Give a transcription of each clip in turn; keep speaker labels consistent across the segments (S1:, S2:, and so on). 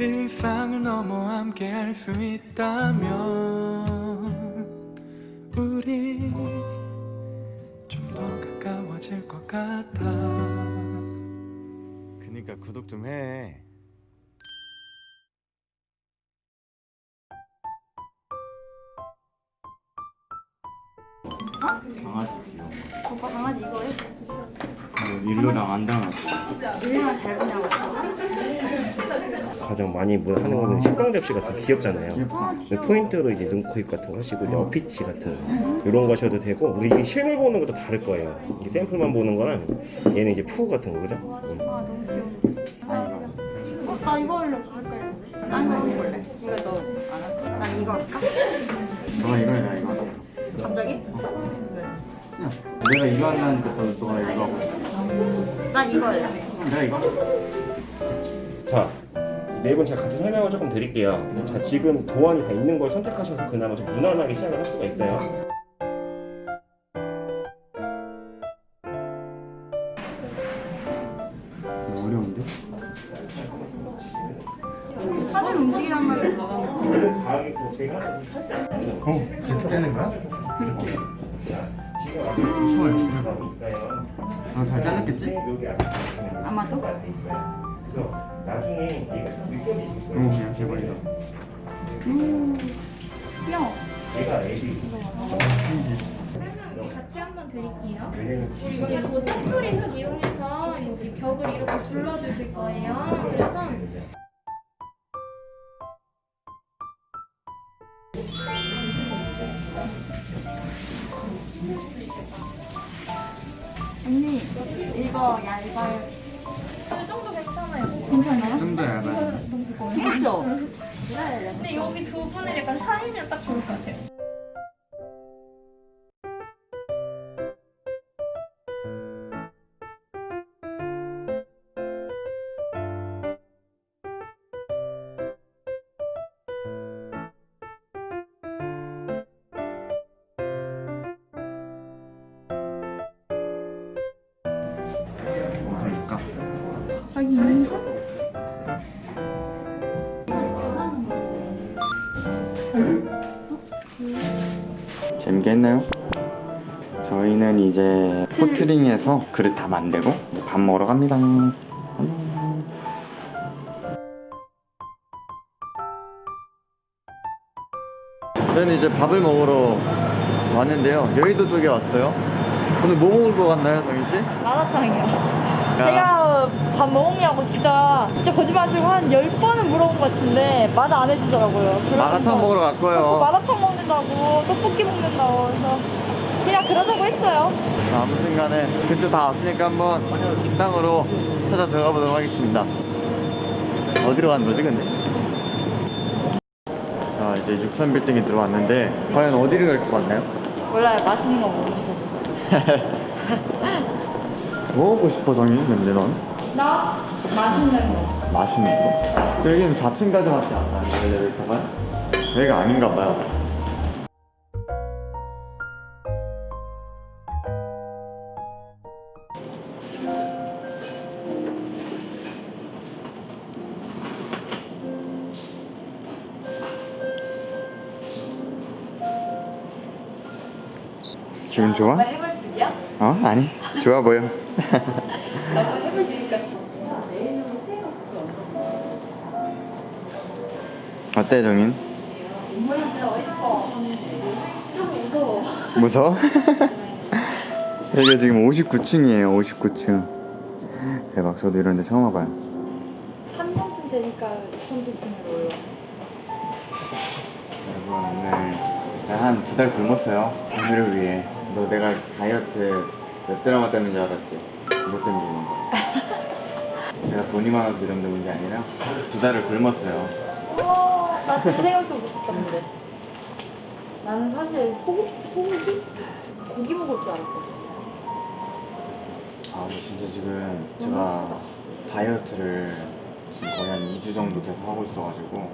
S1: 일상을 넘어 함께 할 수 있다면 우리 좀 더 가까워질 것 같아
S2: 그니까 구독 좀 해. 강아지 귀여워.
S3: 오빠 강아지 이거 해?
S2: 일로랑 안 닮았어.
S3: 일리만 닮으냐고
S4: 가장 많이 뭐 하는 거는 식빵 접시 같은 거 귀엽잖아요.
S3: 아
S4: 포인트로 이제 눈 코 입 같은 거 하시고 이제 어피치 같은 이런 거 하셔도 되고 우리 이게 실물 보는 것도 다를 거예요. 이게 샘플만 보는 거랑 얘는 이제 푸 같은 거 그죠? 음.
S3: 아 너무 귀여워 어? 나 이거 하려고 할까요? 나 이거 해볼래 이거 너안 할까? 나 이거 할까?
S2: 너가 이거 해, 나 이거.
S3: 갑자기?
S2: 그냥 내가 이거 하려니까 너, 너가 이거 하고.
S3: 나 이거 할래
S2: 내가 이거.
S4: 자, 네분 제가 같이 설명을 조금 드릴게요. 자, 지금 도안이 다 있는 걸 선택하셔서 그나마 좀 무난하게 시작을 할 수가 있어요.
S2: 어려운데?
S3: 사진 움직이란 말을
S4: 제가
S2: 어, 그렇게 되는 거야?
S4: 지금 앞에 보시면 있어요.
S2: 너잘 잘랐겠지?
S4: 여기 앞에
S3: 아마도?
S4: 그래서 나중에 얘가 좀 느껴지실
S2: 어,
S4: 거예요.
S2: 그냥 개버리다.
S3: 음 귀여워
S4: 얘가 애기.
S5: 같이 한번 드릴게요.
S4: 왜냐면
S5: 그리고 이거 찜토리 흙 이용해서 여기 벽을 이렇게 둘러주실 거예요.
S3: 자기 인사?
S2: 재밌게 했나요? 저희는 이제 포트링해서 그릇 다 만들고 밥 먹으러 갑니다. 저희는 이제 밥을 먹으러 왔는데요. 여의도 쪽에 왔어요. 오늘 뭐 먹을 거 같나요, 정희 씨?
S6: 마라탕이요. 제가 밥뭐 먹냐고 진짜 진짜 거짓말 치고 한 10번은 물어본 것 같은데 말 안 해주더라고요.
S2: 마라탕 먹으러 갈 거예요.
S6: 마라탕 먹는다고 떡볶이 먹는다고 그래서 그냥 그러자고 했어요.
S2: 아무튼 간에 그때 다 왔으니까 한번 식당으로 찾아 들어가 보도록 하겠습니다. 어디로 가는 거지 근데? 자 이제 63빌딩에 들어왔는데 과연 어디를 갈 것 같나요?
S6: 몰라요. 맛있는 거 먹고 싶었어.
S2: 뭐 먹고 싶어 정희 근데 넌?
S6: 나 맛있는 거.
S2: 맛있는 거? 여기는 4층까지밖에 안 가는 엘리베이터가? 여기가 아닌가 봐요 기분 좋아? 어? 아니 좋아 보여 어때 정인?
S6: 좀 무서워.
S2: 무서워? 여기가 지금 59층이에요 59층 대박 저도 이런 데 처음 와봐요
S6: 3명쯤 되니까 6,000빌딩으로 올라.
S2: 여러분 오늘 한두 달 굶었어요 오늘을 위해 너 내가 다이어트 몇 드라마 때문인 줄 알았지? 그것 때문에 굶은 거야 제가 돈이 많아서 이런 데 온 게 아니라 두 달을 굶었어요
S6: 우와, 나 진짜 생각도 못했던데. 나는 사실 소고기, 소고기? 고기 먹을 줄 알았거든.
S2: 아 근데 진짜 지금 제가 다이어트를 지금 거의 한 2주 정도 계속 하고 있어가지고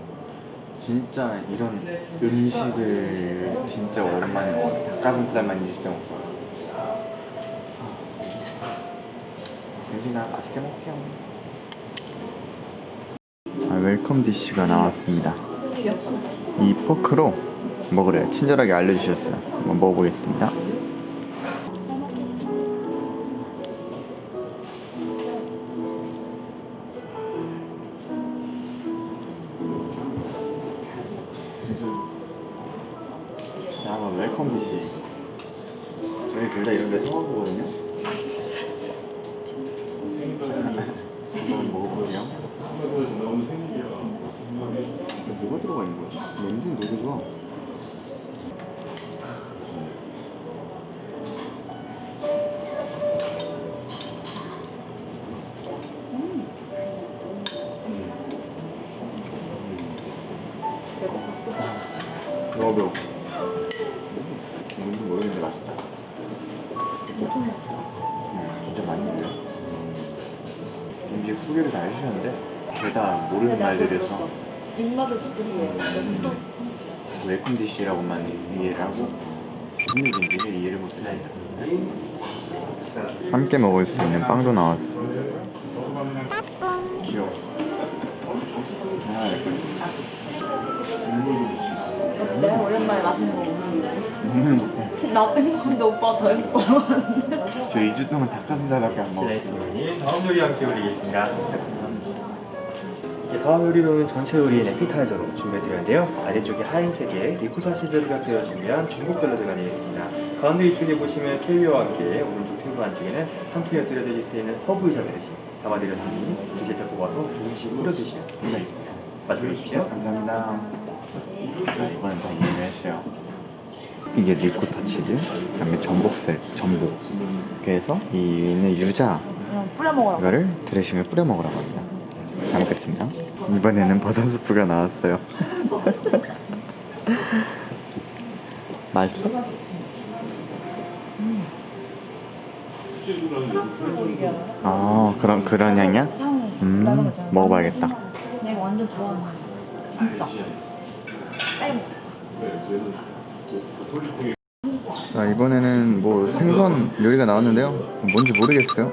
S2: 진짜 이런 음식을 진짜 오랜만에 먹어요 닭가슴살만 2주째 먹어요 괜찮아 맛있게 먹게요 자, welcome dish가 나왔습니다. 이 포크로 먹으래요. 친절하게 알려주셨어요. 한번 먹어보겠습니다. 자, 한번 웰컴 디쉬. 저희 둘 다 이런 데 처음 보거든요. 뭐가 들어가 있는 거야? 냄새는 되게 좋아. 너무 배고 뭔지 모르겠는데 맛있다. 음, 진짜 많이 먹네요. 음식 소개를 다 해주셨는데 죄다 모르는 말들이어서
S6: 입맛을 돋구리에
S2: welcome dish라고만 이해를 하고 무슨 얘기인지 이해를 못해서 함께 먹을 수 있는 빵도 나왔어. 귀여워. 아,
S6: 내가 오랜만에 맛있는 거 먹는데. 나도 행복한데 오빠가 더 행복해
S2: 저 2주 동안 닭가슴살밖에 안 먹었어
S1: 네, 다음 요리 함께 올리겠습니다. 이제 다음 요리로는 전채 요리인 에피타이저로 준비해드렸는데요. 아래쪽에 하얀색에 리코타 치즈를 곁들여 준비한 전복 샐러드가 되겠습니다. 가운데 이쪽에 보시면 캐비어와 함께 오른쪽 테이블 안쪽에는 한 푼에 곁들여 드실 수 있는 허브 의자 그릇이 담아드렸으니 드실 때 뽑아서 조금씩 뿌려 드시면 되겠습니다. 마지막에 주십시오.
S2: 감사합니다 저 이번엔 다 이해를 했어요 이게 리코타 치즈 그다음에 전복살 전복 그래서 이 위에 있는 유자
S6: 그냥 뿌려 먹으라고
S2: 이거를 드레싱을 뿌려 먹으라고 합니다. 잘 먹겠습니다. 이번에는 버섯 수프가 나왔어요. 맛있어? 아 그런 그런 향이야?
S6: 향이
S2: 음 먹어봐야겠다.
S6: 내가 완전 좋아하는 진짜
S2: 땡자 이번에는 뭐 생선 요리가 나왔는데요. 뭔지 모르겠어요.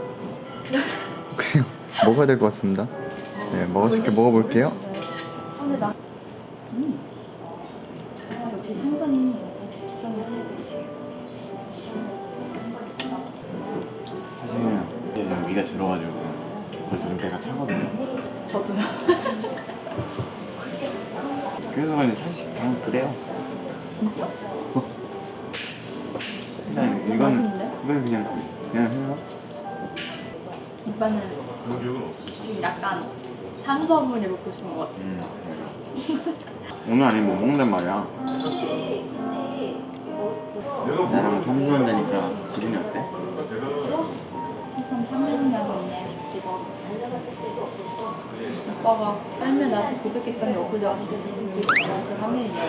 S2: 그냥 먹어야 될 것 같습니다. 네 먹을 수 있게 먹어볼게요.
S6: 음. 아, 역시 생선이 비싼 거지
S2: 사실은 이제 좀 위가 들어가지고 벌써 좀 배가 차거든요.
S6: 저도요
S2: 그래서 그런지 사실 그냥 그래요.
S6: 진짜?
S2: 그냥 이건 이건 그냥 그냥 해서
S6: 오빠는 지금 약간 탄수화물이 먹고 싶은 것 같아
S2: 음. 오늘 아니면 못 먹는단 말이야. 나랑 삼수한다니까 기분이 어때?
S6: 해선 3년이나 됐네 오빠가 빨면 나한테 고백했더니 엊그제 와서 지금 지금 벌써 3년이네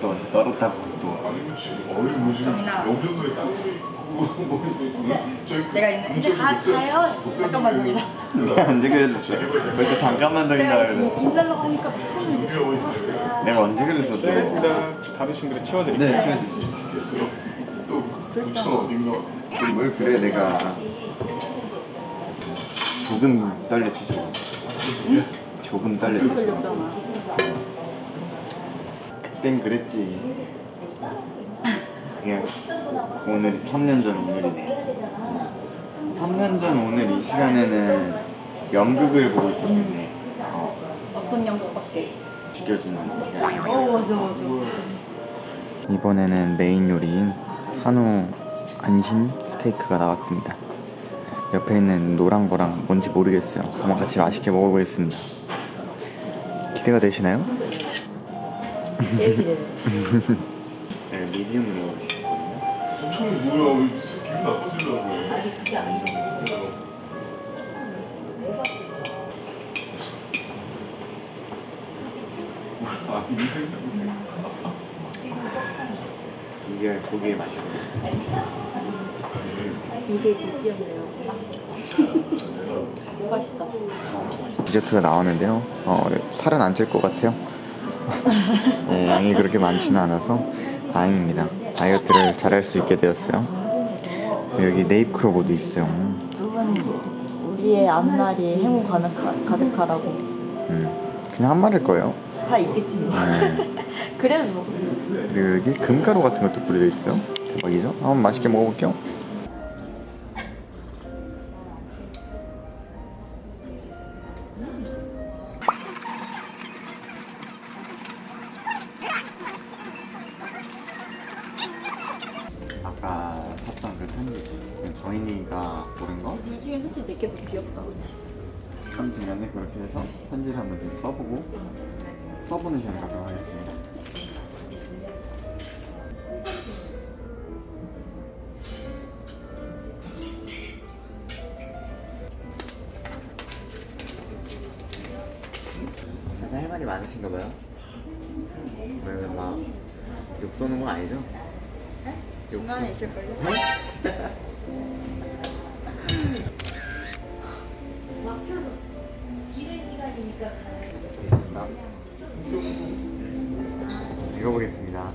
S2: 또 언제 떨었다고 또.
S6: 정인아 제가 있는 이제 가, 가요 잠깐만
S2: 내가 언제 그랬어? 왜 이렇게 잠깐만 더 있나
S6: 제가
S2: 그래서.
S6: 이- 인달라고 하니까 손을 이제 잡았어요
S2: 내가 언제 그랬어 또?
S1: 알겠습니다. 다르신 그릇 치워드릴게요.
S2: 네, 치워주세요. 뭘 그래 내가 조금 떨렸지 조금. 조금 떨렸지.
S6: 걸렸잖아
S2: 그땐 그랬지. 그냥 오늘 3년 전 오늘이네. 3년 전 오늘 이 시간에는 연극을 보고 있었는데 어,
S6: 어떤 영국밖에
S2: 죽여주는
S6: 어 맞아 맞아
S2: 이번에는 메인 요리인 한우 안심 스테이크가 나왔습니다. 옆에 있는 노란 거랑 뭔지 모르겠어요. 한번 같이 맛있게 먹어보겠습니다. 기대가 되시나요?
S6: 제일 기대돼
S2: 네, 미디움으로 먹으시거든요. 이게 고기의.
S6: 이게 맛있다
S2: 디저트가 나왔는데요. 어, 살은 안 찔 것 같아요. 네, 양이 그렇게 많지는 않아서 다행입니다. 다이어트를 잘할 수 있게 되었어요. 여기 네잎크로버도 있어요.
S6: 우리의 앞날이 행운 가득하, 가득하라고
S2: 음, 그냥 한 마리일 거예요.
S6: 다 있겠지 뭐.
S2: 네.
S6: 그래도
S2: 그리고 여기 금가루 같은 것도 뿌려져 있어요. 대박이죠? 한번 맛있게 먹어볼게요. 샀던 그 편지 정인이가 고른 거
S6: 둘 중에 솔직히 내게 더 귀엽다?
S2: 참 중요한데 그렇게 해서 편지를 한번 좀 써보고 써보는 시간 갖도록 하겠습니다. 할 말이 많으신가 봐요. 왜막욕 쏘는 건 아니죠?
S6: 중간에 있을걸요?
S5: 막혀서 이른 시간이니까
S2: 알겠습니다. 읽어보겠습니다.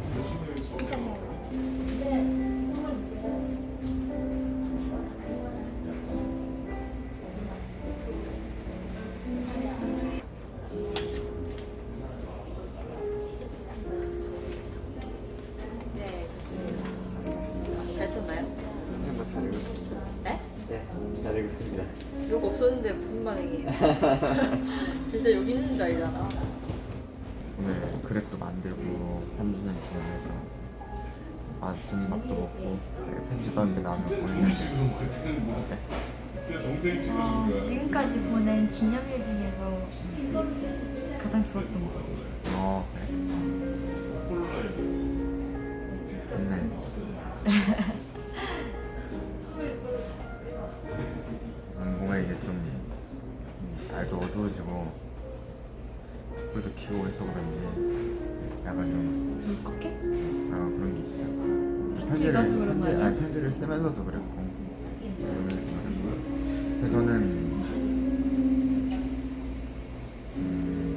S6: 잘
S2: 읽었습니다.
S6: 네?
S2: 네, 잘 읽었습니다.
S6: 욕 없었는데 무슨 반응이에요? 진짜 여기 있는 줄 알잖아.
S2: 오늘 그릇도 만들고 3주년 기념해서 맛있는 밥도 먹고 네, 편지도 한개 나누고 보내는데
S6: 어, 지금까지 보낸 기념일 중에서 가장 좋았던 거.
S2: 어, 그래? 음, 켜고 해서 그런지 약간 좀
S6: 울컥해?
S2: 아, 그런 게 있어요.
S6: 편지 읽어서 그런 거
S2: 편지?
S6: 아니,
S2: 편지를 쓰면서도 그랬고. 근데 저는 음,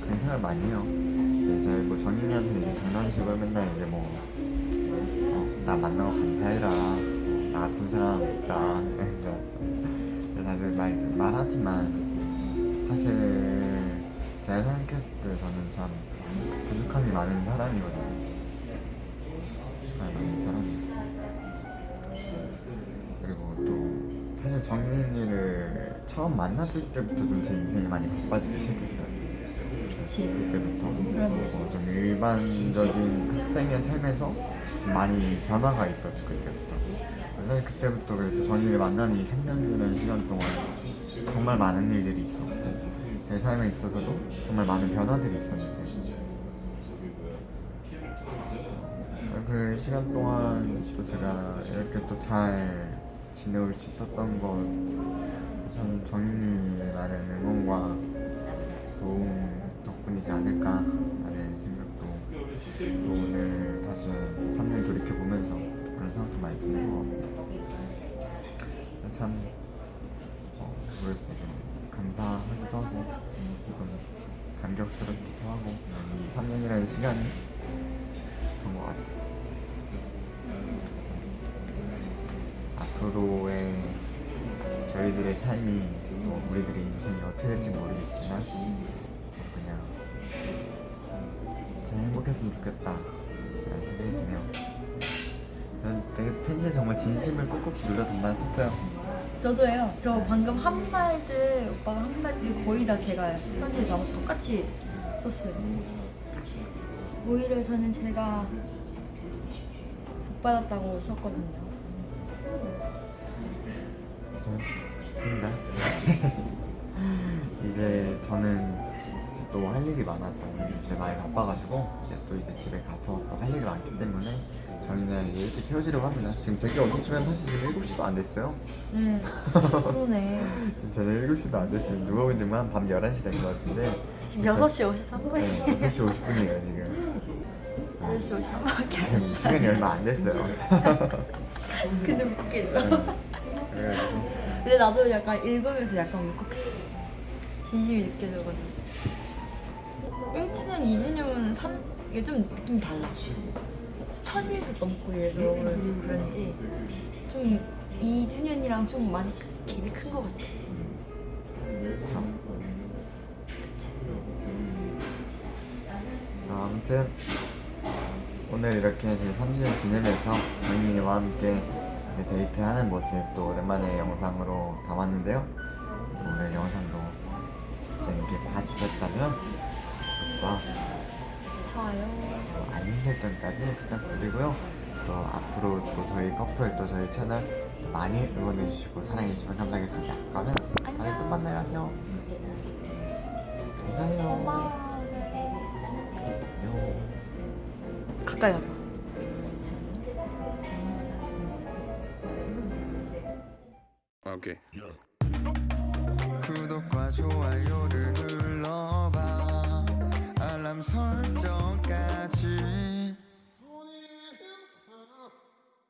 S2: 그런 생각 많이 해요. 이제 뭐 정인이한테 이제 장난식으로 맨날 이제 뭐, 어, 나 만나고 감사해라. 어, 나 같은 사람 없다. 그래서 다들 말, 말하지만 사실 제가 생각했을 때 저는 참 부족함이 많은 사람이거든요. 부족함이 많은 사람이에요. 그리고 또 사실 정인이를 처음 만났을 때부터 좀 제 인생이 많이 바빠지기 시작했어요. 그때부터. 어, 좀 일반적인 학생의 삶에서 많이 변화가 있었죠 그때부터. 그래서 사실 그때부터 그래도 정인이를 만나는 이 3년이라는 시간 동안 정말 많은 일들이 제 삶에 있어서도 정말 많은 변화들이 있었는데. 어, 그 시간 동안 또 제가 이렇게 또 잘 지내올 수 있었던 건참 정인이라는 응원과 도움 덕분이지 않을까 라는 생각도 또 오늘 시간이 그런 것 같아요 앞으로의 저희들의 삶이 또 우리들의 인생이 어떻게 될지 모르겠지만 그냥 잘 행복했으면 좋겠다 라는 생각이 드네요 전 되게 편지에 정말 진심을 꾹꾹 눌러 담아썼어요
S6: 저도예요. 저 방금 한 말들 오빠가 한 말들 거의 다 제가 편지에 나와 똑같이 썼어요. 오히려 저는 제가 복 받았다고 썼거든요.
S2: 네, 좋습니다 이제 저는 또 할 일이 많아서 이제 많이 바빠가지고 또 이제 집에 가서 또 할 일이 많기 때문에 저희는 일찍 헤어지려고 합니다 지금 되게 어두치면 사실 지금 7시도 안 됐어요
S6: 네. 그러네.
S2: 지금 저녁 7시도 안 됐어요. 누가 본 지금 한밤 11시 된 것 같은데.
S6: 지금 6시 53분이에요.
S2: 네, 6시 50분이에요, 지금.
S6: 6시 53분밖에
S2: 지금 시간이 얼마 안 됐어요.
S6: 근데 웃기죠.
S2: 네.
S6: 근데 나도 약간 읽으면서 약간 울컥했어. 진심이 느껴져가지고. 1주년, 2주년은 3, 이게 좀 느낌이 달라. 천일도 넘고 이래서 그래서 그런지 좀 2주년이랑 좀 많이 갭이 큰 것 같아.
S2: 그쵸. 아, 아무튼 오늘 이렇게 제 3주년 기념해서 언니와 함께 데이트하는 모습 또 오랜만에 영상으로 담았는데요. 또 오늘 영상도 재밌게 봐주셨다면 구독과
S6: 좋아요.
S2: 또 알림 설정까지 부탁드리고요. 또 앞으로 또 저희 커플 또 저희 채널 또 많이 응원해주시고 사랑해주시면 감사하겠습니다. 그러면 다음에 또 만나요. 안녕. 감사해요.
S6: 가까이
S2: 와봐
S6: 아, 오케이.
S7: 구독과 좋아요.